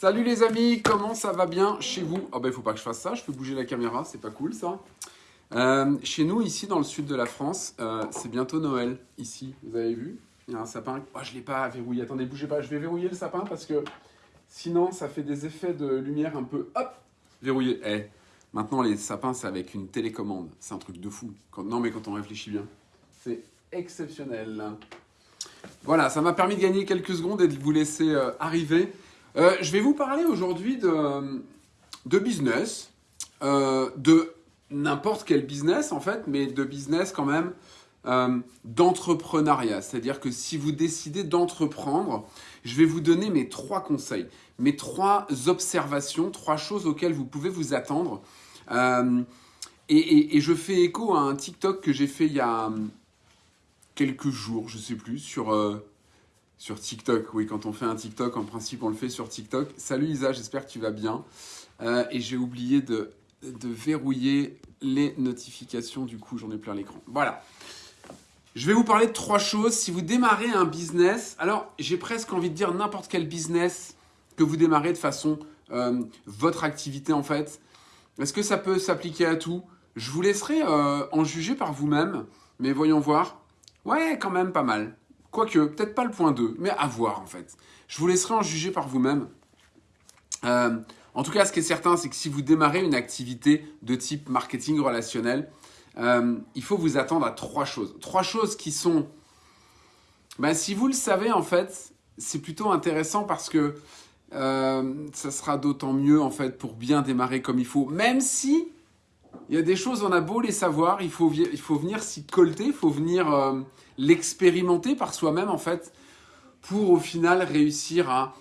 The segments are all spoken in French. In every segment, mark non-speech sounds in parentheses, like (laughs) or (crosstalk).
Salut les amis, comment ça va bien chez vous? Oh ben il faut pas que je fasse ça, je peux bouger la caméra, c'est pas cool ça. Euh, chez nous, ici dans le sud de la France, euh, c'est bientôt Noël. Ici, vous avez vu? Il y a un sapin. Oh, je l'ai pas verrouillé. Attendez, bougez pas. Je vais verrouiller le sapin parce que sinon, ça fait des effets de lumière un peu. Hop Verrouillé. Eh, maintenant, les sapins, c'est avec une télécommande. C'est un truc de fou. non, mais quand on réfléchit bien, c'est exceptionnel. Voilà, ça m'a permis de gagner quelques secondes et de vous laisser euh, arriver. Je vais vous parler aujourd'hui de, business, de n'importe quel business en fait, mais de business quand même euh, d'entrepreneuriat. C'est-à-dire que si vous décidez d'entreprendre, je vais vous donner mes trois conseils, mes trois observations, trois choses auxquelles vous pouvez vous attendre. Euh, et, je fais écho à un TikTok que j'ai fait il y a quelques jours, je sais plus, sur, euh, sur TikTok. Oui, quand on fait un TikTok, en principe, on le fait sur TikTok. Salut Isa, j'espère que tu vas bien. et j'ai oublié de de verrouiller les notifications, du coup j'en ai plein l'écran. Voilà. Je vais vous parler de trois choses. Si vous démarrez un business, alors j'ai presque envie de dire n'importe quel business que vous démarrez de façon euh, votre activité en fait. Est-ce que ça peut s'appliquer à tout? Je vous laisserai euh, en juger par vous-même, mais voyons voir. Ouais, quand même pas mal. Quoique, peut-être pas le point 2, mais à voir en fait. Je vous laisserai en juger par vous-même. Euh, en tout cas, ce qui est certain, c'est que si vous démarrez une activité de type marketing relationnel, euh, il faut vous attendre à trois choses. Trois choses qui sont... Ben, si vous le savez, en fait, c'est plutôt intéressant parce que euh, ça sera d'autant mieux, en fait, pour bien démarrer comme il faut. Même si il y a des choses, on a beau les savoir, il faut, il faut venir s'y colter, il faut venir euh, l'expérimenter par soi-même, en fait, pour au final réussir à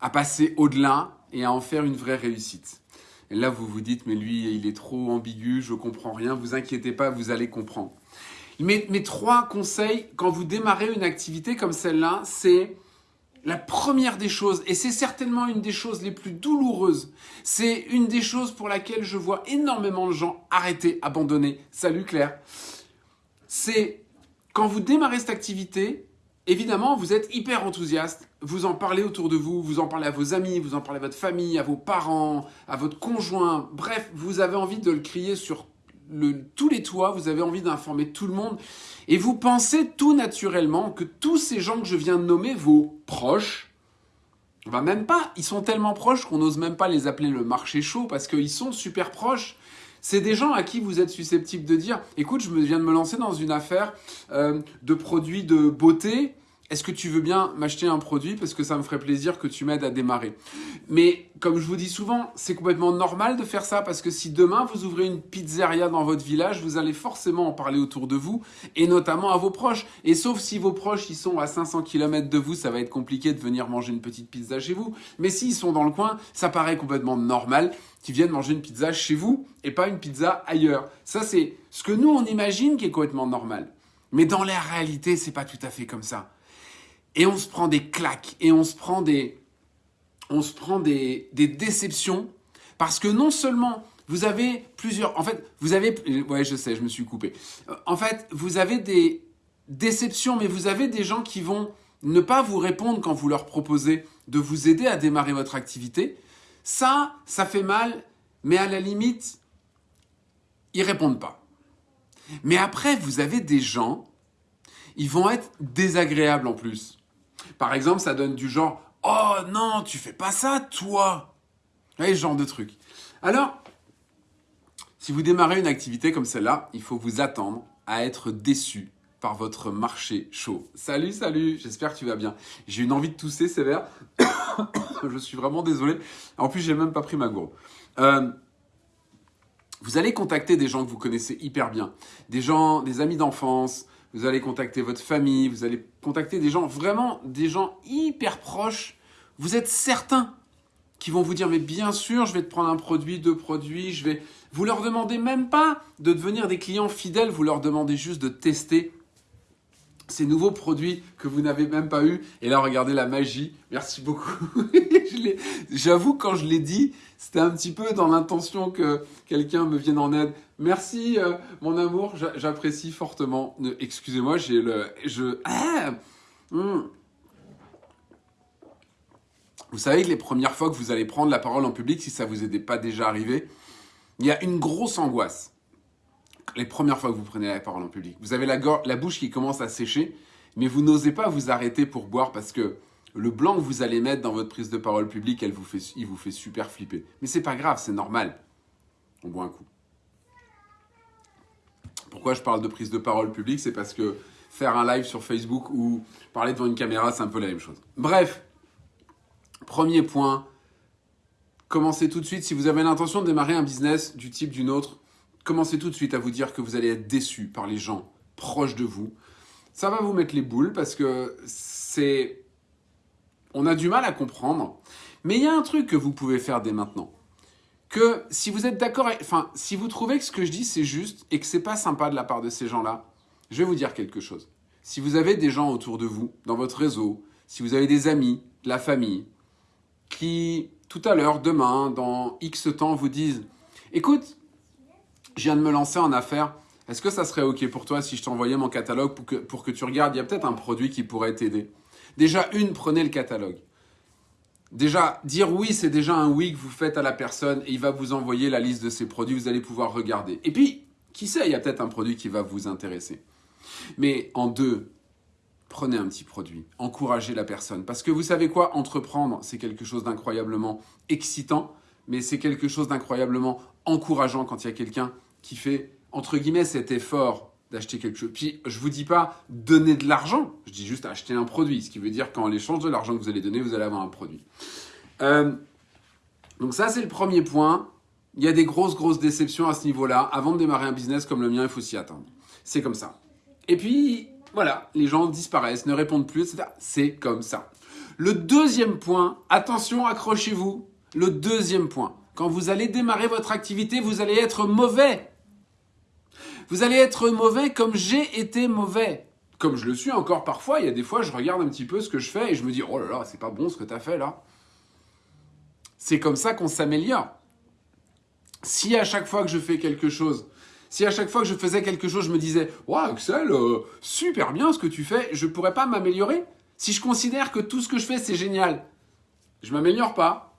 à passer au-delà et à en faire une vraie réussite. Et là, vous vous dites, mais lui, il est trop ambigu, je comprends rien. Vous inquiétez pas, vous allez comprendre. Mes, mes trois conseils, quand vous démarrez une activité comme celle-là, c'est la première des choses, et c'est certainement une des choses les plus douloureuses, c'est une des choses pour laquelle je vois énormément de gens arrêter, abandonner. Salut Claire. C'est quand vous démarrez cette activité, Évidemment, vous êtes hyper enthousiaste, vous en parlez autour de vous, vous en parlez à vos amis, vous en parlez à votre famille, à vos parents, à votre conjoint. Bref, vous avez envie de le crier sur tous les toits, vous avez envie d'informer tout le monde. Et vous pensez tout naturellement que tous ces gens que je viens de nommer, vos proches, va même pas, ils sont tellement proches qu'on n'ose même pas les appeler le marché chaud parce qu'ils sont super proches. C'est des gens à qui vous êtes susceptible de dire écoute, je viens de me lancer dans une affaire euh, de produits de beauté est-ce que tu veux bien m'acheter un produit parce que ça me ferait plaisir que tu m'aides à démarrer? Mais comme je vous dis souvent, c'est complètement normal de faire ça parce que si demain vous ouvrez une pizzeria dans votre village, vous allez forcément en parler autour de vous et notamment à vos proches. Et sauf si vos proches ils sont à 500 km de vous, ça va être compliqué de venir manger une petite pizza chez vous. Mais s'ils sont dans le coin, ça paraît complètement normal qu'ils viennent manger une pizza chez vous et pas une pizza ailleurs. Ça c'est ce que nous on imagine qui est complètement normal. Mais dans la réalité, c'est pas tout à fait comme ça et on se prend des claques et on se prend des, on se prend des, des déceptions parce que non seulement vous avez plusieurs, en fait, vous avez, ouais, je sais, je me suis coupé. En fait, vous avez des déceptions, mais vous avez des gens qui vont ne pas vous répondre quand vous leur proposez de vous aider à démarrer votre activité. Ça, ça fait mal, mais à la limite, ils répondent pas. Mais après, vous avez des gens, ils vont être désagréables en plus. Par exemple, ça donne du genre Oh non, tu fais pas ça, toi Vous ce genre de truc. Alors, si vous démarrez une activité comme celle-là, il faut vous attendre à être déçu par votre marché chaud. Salut, salut, j'espère que tu vas bien. J'ai une envie de tousser sévère. (coughs) Je suis vraiment désolé. En plus, j'ai même pas pris ma gourde. Euh, vous allez contacter des gens que vous connaissez hyper bien, des gens, des amis d'enfance, vous allez contacter votre famille, vous allez contacter des gens, vraiment des gens hyper proches. Vous êtes certains qui vont vous dire, mais bien sûr, je vais te prendre un produit, deux produits, je vais... Vous leur demandez même pas de devenir des clients fidèles, vous leur demandez juste de tester ces nouveaux produits que vous n'avez même pas eu. Et là, regardez la magie. Merci beaucoup. (laughs) J'avoue, quand je l'ai dit, c'était un petit peu dans l'intention que quelqu'un me vienne en aide. Merci, euh, mon amour. J'apprécie fortement. Excusez-moi, j'ai le... Je... Ah, hmm. Vous savez que les premières fois que vous allez prendre la parole en public, si ça vous est pas déjà arrivé, il y a une grosse angoisse. Les premières fois que vous prenez la parole en public, vous avez la, la bouche qui commence à sécher, mais vous n'osez pas vous arrêter pour boire parce que le blanc que vous allez mettre dans votre prise de parole publique, elle vous fait, il vous fait super flipper. Mais c'est pas grave, c'est normal. On boit un coup. Pourquoi je parle de prise de parole publique? C'est parce que faire un live sur Facebook ou parler devant une caméra, c'est un peu la même chose. Bref, premier point, commencez tout de suite. Si vous avez l'intention de démarrer un business du type d'une autre, commencez tout de suite à vous dire que vous allez être déçu par les gens proches de vous. Ça va vous mettre les boules parce que c'est... On a du mal à comprendre. Mais il y a un truc que vous pouvez faire dès maintenant que si vous êtes d'accord, enfin, si vous trouvez que ce que je dis c'est juste et que c'est pas sympa de la part de ces gens-là, je vais vous dire quelque chose. Si vous avez des gens autour de vous, dans votre réseau, si vous avez des amis, de la famille, qui tout à l'heure, demain, dans X temps, vous disent Écoute, je viens de me lancer en affaires, est-ce que ça serait OK pour toi si je t'envoyais mon catalogue pour que, pour que tu regardes? Il y a peut-être un produit qui pourrait t'aider. Déjà, une, prenez le catalogue. Déjà, dire oui, c'est déjà un oui que vous faites à la personne et il va vous envoyer la liste de ses produits, vous allez pouvoir regarder. Et puis, qui sait, il y a peut-être un produit qui va vous intéresser. Mais en deux, prenez un petit produit, encouragez la personne. Parce que vous savez quoi, entreprendre, c'est quelque chose d'incroyablement excitant, mais c'est quelque chose d'incroyablement encourageant quand il y a quelqu'un qui fait, entre guillemets, cet effort d'acheter quelque chose. Puis je vous dis pas donner de l'argent, je dis juste acheter un produit, ce qui veut dire qu'en échange de l'argent que vous allez donner, vous allez avoir un produit. Euh, donc ça c'est le premier point. Il y a des grosses grosses déceptions à ce niveau-là. Avant de démarrer un business comme le mien, il faut s'y attendre. C'est comme ça. Et puis voilà, les gens disparaissent, ne répondent plus, etc. C'est comme ça. Le deuxième point, attention, accrochez-vous. Le deuxième point, quand vous allez démarrer votre activité, vous allez être mauvais. Vous allez être mauvais comme j'ai été mauvais. Comme je le suis encore parfois, il y a des fois, je regarde un petit peu ce que je fais et je me dis, oh là là, c'est pas bon ce que tu as fait là. C'est comme ça qu'on s'améliore. Si à chaque fois que je fais quelque chose, si à chaque fois que je faisais quelque chose, je me disais, waouh, Axel, euh, super bien ce que tu fais, je pourrais pas m'améliorer? Si je considère que tout ce que je fais, c'est génial, je m'améliore pas.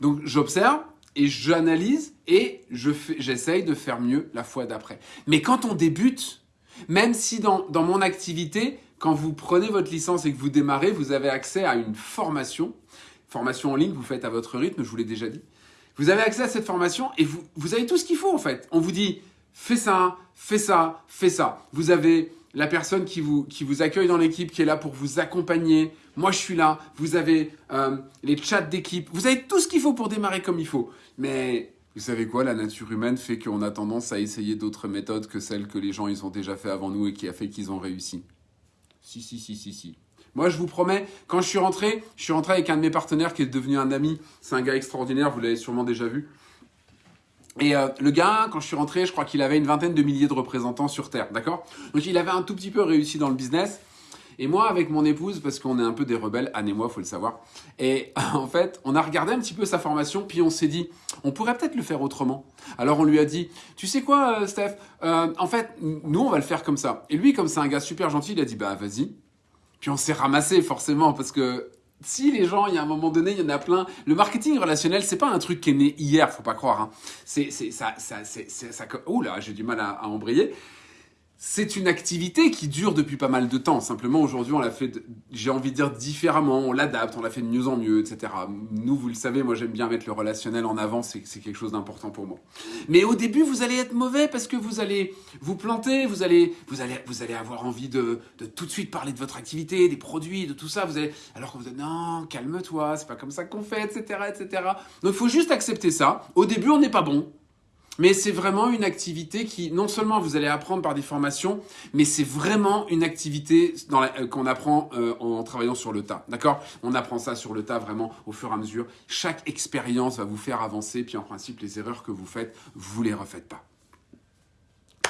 Donc j'observe, et j'analyse et je j'essaye de faire mieux la fois d'après. Mais quand on débute, même si dans, dans mon activité, quand vous prenez votre licence et que vous démarrez, vous avez accès à une formation, formation en ligne, vous faites à votre rythme, je vous l'ai déjà dit. Vous avez accès à cette formation et vous, vous avez tout ce qu'il faut en fait. On vous dit, fais ça, fais ça, fais ça. Vous avez la personne qui vous, qui vous accueille dans l'équipe, qui est là pour vous accompagner. Moi, je suis là. Vous avez euh, les chats d'équipe. Vous avez tout ce qu'il faut pour démarrer comme il faut. Mais vous savez quoi? La nature humaine fait qu'on a tendance à essayer d'autres méthodes que celles que les gens ils ont déjà fait avant nous et qui a fait qu'ils ont réussi. Si, si, si, si, si. Moi, je vous promets, quand je suis rentré, je suis rentré avec un de mes partenaires qui est devenu un ami. C'est un gars extraordinaire, vous l'avez sûrement déjà vu. Et euh, le gars, quand je suis rentré, je crois qu'il avait une vingtaine de milliers de représentants sur Terre, d'accord? Donc il avait un tout petit peu réussi dans le business. Et moi, avec mon épouse, parce qu'on est un peu des rebelles, Anne et moi, faut le savoir. Et (laughs) en fait, on a regardé un petit peu sa formation, puis on s'est dit, on pourrait peut-être le faire autrement. Alors on lui a dit, tu sais quoi, euh, Steph euh, En fait, nous, on va le faire comme ça. Et lui, comme c'est un gars super gentil, il a dit, bah vas-y. Puis on s'est ramassé forcément, parce que si les gens, il y a un moment donné, il y en a plein. Le marketing relationnel, c'est pas un truc qui est né hier, faut pas croire. Hein. C'est, ça, ça. Ouh là, j'ai du mal à embrayer c'est une activité qui dure depuis pas mal de temps. Simplement, aujourd'hui, on l'a fait, j'ai envie de dire, différemment. On l'adapte, on l'a fait de mieux en mieux, etc. Nous, vous le savez, moi, j'aime bien mettre le relationnel en avant. C'est quelque chose d'important pour moi. Mais au début, vous allez être mauvais parce que vous allez vous planter. Vous allez, vous allez, vous allez avoir envie de, tout de suite parler de votre activité, des produits, de tout ça. Vous allez, alors que vous dites, non, calme-toi, c'est pas comme ça qu'on fait, etc., etc. Donc, il faut juste accepter ça. Au début, on n'est pas bon. Mais c'est vraiment une activité qui, non seulement vous allez apprendre par des formations, mais c'est vraiment une activité euh, qu'on apprend euh, en travaillant sur le tas. D'accord? On apprend ça sur le tas vraiment au fur et à mesure. Chaque expérience va vous faire avancer, puis en principe, les erreurs que vous faites, vous les refaites pas.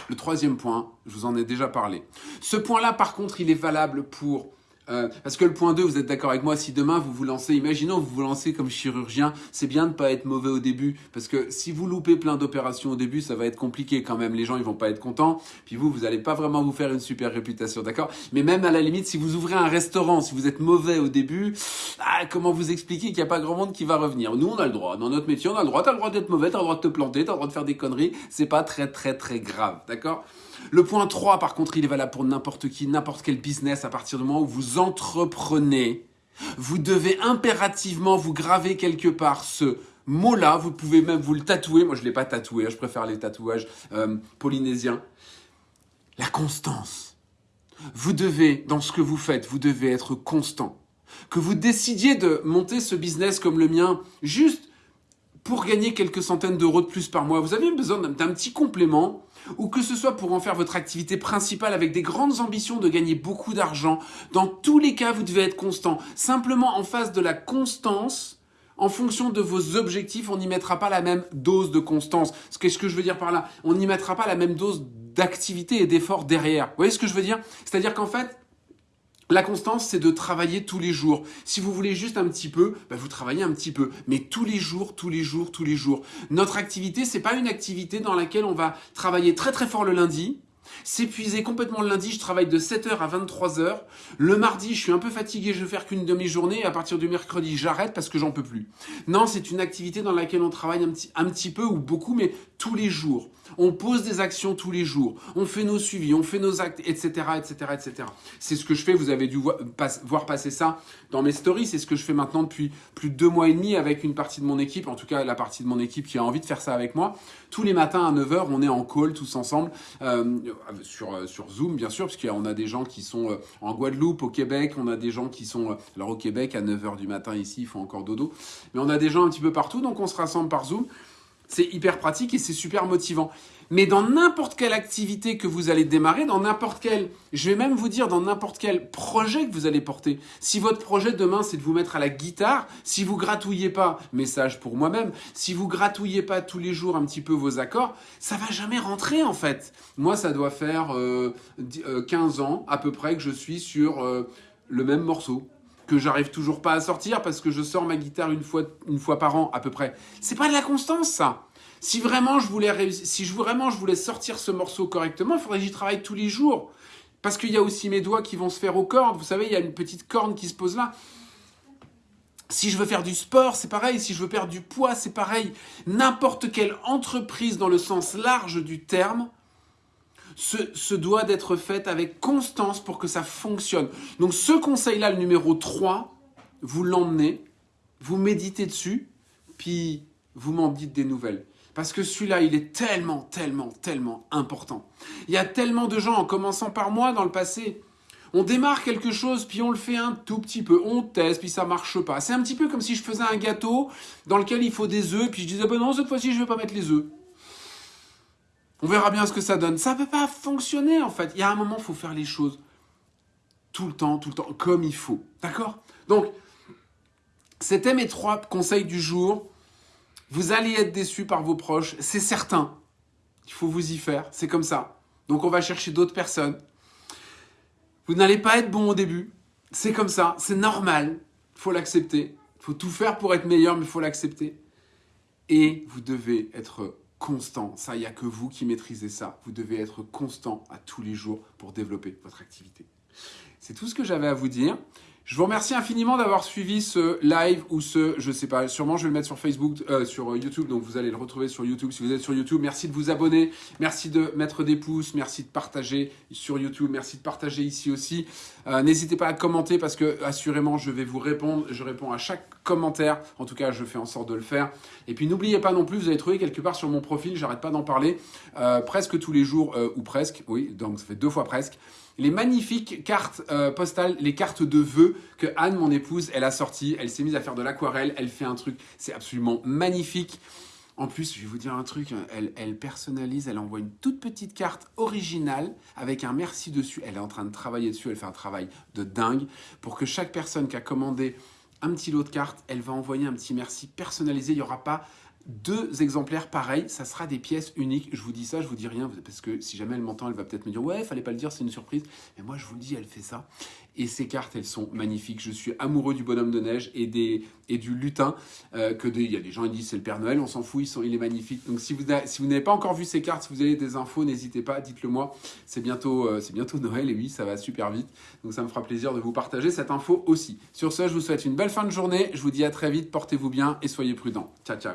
Le troisième point, je vous en ai déjà parlé. Ce point-là, par contre, il est valable pour Euh, parce que le point 2, vous êtes d'accord avec moi, si demain vous vous lancez, imaginons vous vous lancez comme chirurgien, c'est bien de pas être mauvais au début, parce que si vous loupez plein d'opérations au début, ça va être compliqué quand même, les gens ils vont pas être contents, puis vous, vous allez pas vraiment vous faire une super réputation, d'accord? Mais même à la limite, si vous ouvrez un restaurant, si vous êtes mauvais au début, ah, comment vous expliquer qu'il n'y a pas grand monde qui va revenir? Nous, on a le droit, dans notre métier, on a le droit, t'as le droit d'être mauvais, t'as le droit de te planter, t'as le droit de faire des conneries, c'est pas très très très grave, d'accord? Le point 3, par contre, il est valable pour n'importe qui, n'importe quel business. À partir du moment où vous entreprenez, vous devez impérativement vous graver quelque part ce mot-là. Vous pouvez même vous le tatouer. Moi, je ne l'ai pas tatoué. Hein. Je préfère les tatouages euh, polynésiens. La constance. Vous devez, dans ce que vous faites, vous devez être constant. Que vous décidiez de monter ce business comme le mien, juste pour gagner quelques centaines d'euros de plus par mois, vous avez besoin d'un petit complément ou que ce soit pour en faire votre activité principale avec des grandes ambitions de gagner beaucoup d'argent, dans tous les cas, vous devez être constant. Simplement, en face de la constance, en fonction de vos objectifs, on n'y mettra pas la même dose de constance. Qu'est-ce que je veux dire par là? On n'y mettra pas la même dose d'activité et d'effort derrière. Vous voyez ce que je veux dire? C'est-à-dire qu'en fait, la constance, c'est de travailler tous les jours. Si vous voulez juste un petit peu, bah, vous travaillez un petit peu, mais tous les jours, tous les jours, tous les jours. Notre activité, c'est pas une activité dans laquelle on va travailler très très fort le lundi, S'épuiser complètement le lundi, je travaille de 7h à 23h. Le mardi, je suis un peu fatigué, je vais faire qu'une demi-journée. À partir du mercredi, j'arrête parce que j'en peux plus. Non, c'est une activité dans laquelle on travaille un petit, un petit peu ou beaucoup, mais tous les jours. On pose des actions tous les jours. On fait nos suivis, on fait nos actes, etc., etc., etc. C'est ce que je fais. Vous avez dû voir passer ça dans mes stories. C'est ce que je fais maintenant depuis plus de deux mois et demi avec une partie de mon équipe. En tout cas, la partie de mon équipe qui a envie de faire ça avec moi. Tous les matins à 9h, on est en call tous ensemble. Euh, sur, euh, sur Zoom, bien sûr, parce qu'on a des gens qui sont euh, en Guadeloupe, au Québec, on a des gens qui sont... Alors au Québec, à 9h du matin ici, il faut encore dodo. Mais on a des gens un petit peu partout, donc on se rassemble par Zoom. C'est hyper pratique et c'est super motivant. Mais dans n'importe quelle activité que vous allez démarrer, dans n'importe quel, je vais même vous dire dans n'importe quel projet que vous allez porter. Si votre projet demain c'est de vous mettre à la guitare, si vous gratouillez pas, message pour moi-même, si vous gratouillez pas tous les jours un petit peu vos accords, ça va jamais rentrer en fait. Moi ça doit faire euh, 15 euh, ans à peu près que je suis sur euh, le même morceau que j'arrive toujours pas à sortir parce que je sors ma guitare une fois, une fois par an à peu près. C'est pas de la constance ça. Si vraiment je voulais si je, vraiment je voulais sortir ce morceau correctement, il faudrait que j'y travaille tous les jours. Parce qu'il y a aussi mes doigts qui vont se faire aux cordes. Vous savez, il y a une petite corne qui se pose là. Si je veux faire du sport, c'est pareil. Si je veux perdre du poids, c'est pareil. N'importe quelle entreprise dans le sens large du terme se, doit d'être faite avec constance pour que ça fonctionne. Donc ce conseil-là, le numéro 3, vous l'emmenez, vous méditez dessus, puis vous m'en dites des nouvelles. Parce que celui-là, il est tellement, tellement, tellement important. Il y a tellement de gens, en commençant par moi dans le passé, on démarre quelque chose, puis on le fait un tout petit peu, on teste, puis ça marche pas. C'est un petit peu comme si je faisais un gâteau dans lequel il faut des œufs, puis je disais, ben non, cette fois-ci, je vais pas mettre les œufs. On verra bien ce que ça donne. Ça ne peut pas fonctionner, en fait. Il y a un moment, il faut faire les choses tout le temps, tout le temps, comme il faut. D'accord? Donc, c'était mes trois conseils du jour. Vous allez être déçu par vos proches, c'est certain. Il faut vous y faire, c'est comme ça. Donc on va chercher d'autres personnes. Vous n'allez pas être bon au début, c'est comme ça, c'est normal, il faut l'accepter. Il faut tout faire pour être meilleur, mais il faut l'accepter. Et vous devez être constant. Ça, il n'y a que vous qui maîtrisez ça. Vous devez être constant à tous les jours pour développer votre activité. C'est tout ce que j'avais à vous dire. Je vous remercie infiniment d'avoir suivi ce live ou ce, je sais pas, sûrement je vais le mettre sur Facebook, euh, sur YouTube, donc vous allez le retrouver sur YouTube si vous êtes sur YouTube. Merci de vous abonner, merci de mettre des pouces, merci de partager sur YouTube, merci de partager ici aussi. Euh, n'hésitez pas à commenter parce que assurément je vais vous répondre, je réponds à chaque commentaire, en tout cas je fais en sorte de le faire. Et puis n'oubliez pas non plus, vous allez trouver quelque part sur mon profil, j'arrête pas d'en parler, euh, presque tous les jours, ou presque, oui, donc ça fait deux fois presque, les magnifiques cartes euh, postales, les cartes de vœux que Anne, mon épouse, elle a sorties. Elle s'est mise à faire de l'aquarelle, elle fait un truc, c'est absolument magnifique. En plus, je vais vous dire un truc, elle, elle, personnalise, elle envoie une toute petite carte originale avec un merci dessus. Elle est en train de travailler dessus, elle fait un travail de dingue pour que chaque personne qui a commandé un petit lot de cartes, elle va envoyer un petit merci personnalisé. Il n'y aura pas deux exemplaires pareils, ça sera des pièces uniques. Je vous dis ça, je vous dis rien, parce que si jamais elle m'entend, elle va peut-être me dire « Ouais, fallait pas le dire, c'est une surprise. » Mais moi, je vous le dis, elle fait ça. Et ces cartes, elles sont magnifiques. Je suis amoureux du bonhomme de neige et, des, et du lutin. Euh, que il y a des gens qui disent c'est le Père Noël, on s'en fout, ils sont, il est magnifique. Donc si vous, si vous n'avez pas encore vu ces cartes, si vous avez des infos, n'hésitez pas, dites-le moi. C'est bientôt, euh, c'est bientôt Noël et oui, ça va super vite. Donc ça me fera plaisir de vous partager cette info aussi. Sur ce, je vous souhaite une belle fin de journée. Je vous dis à très vite, portez-vous bien et soyez prudents. Ciao, ciao.